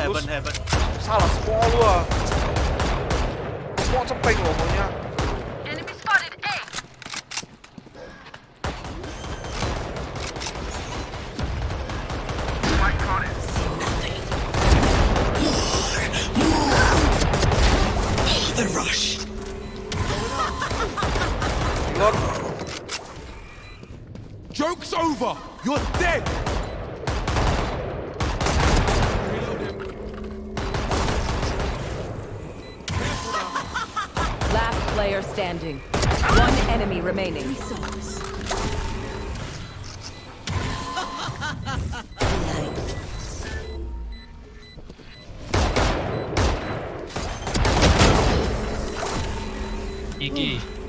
Heaven, heaven. Salah semua lu ah. Semua cepeng loh maunya. Enemy spotted A. The rush. Lord, Joke's over! You're dead! player standing. One enemy remaining. Iggy.